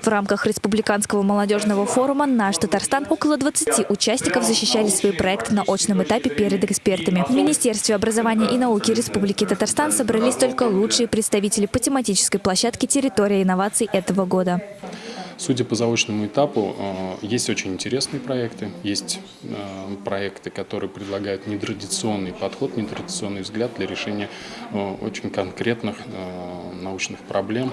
В рамках Республиканского молодежного форума «Наш Татарстан» около 20 участников защищали свои проекты на очном этапе перед экспертами. В Министерстве образования и науки Республики Татарстан собрались только лучшие представители по тематической площадке «Территория инноваций» этого года. Судя по заочному этапу, э, есть очень интересные проекты, есть э, проекты, которые предлагают нетрадиционный подход, нетрадиционный взгляд для решения э, очень конкретных научных проблем,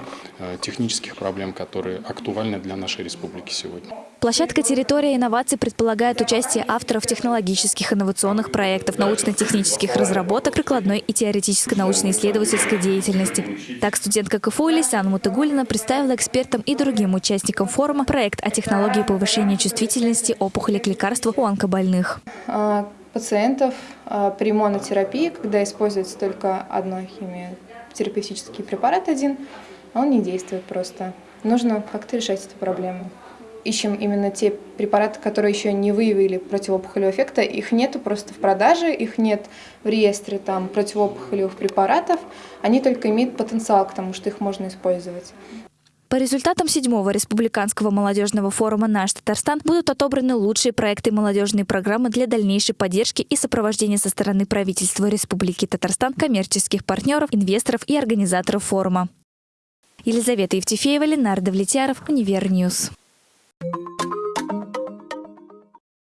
технических проблем, которые актуальны для нашей республики сегодня. Площадка «Территория инноваций» предполагает участие авторов технологических инновационных проектов, научно-технических разработок, прикладной и теоретической научно-исследовательской деятельности. Так студентка КФУ Лисян Мутыгулина представила экспертам и другим участникам форума проект о технологии повышения чувствительности опухоли к лекарству у онкобольных. А, пациентов а, при монотерапии, когда используется только одно химиотерапевтический препарат один, он не действует просто. Нужно как-то решать эту проблему ищем именно те препараты, которые еще не выявили противоопухолевого эффекта. Их нету просто в продаже, их нет в реестре там, противоопухолевых препаратов. Они только имеют потенциал к тому, что их можно использовать. По результатам седьмого республиканского молодежного форума «Наш Татарстан» будут отобраны лучшие проекты молодежной программы для дальнейшей поддержки и сопровождения со стороны правительства Республики Татарстан, коммерческих партнеров, инвесторов и организаторов форума. Елизавета Евтефеева, Ленар Давлетьяров, Универ News.